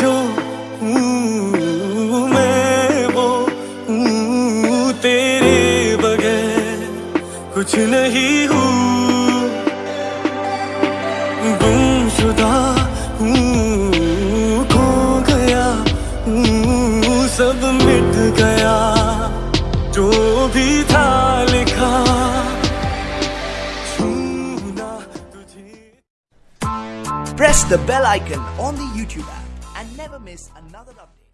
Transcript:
जो हूँ मैं, वो तेरे बगैर। कुछ नहीं हूँ गुमशुदा हूँ, खो गया हूँ, सब मिट गया। जो भी था Press the bell icon on the YouTube app and never miss another update.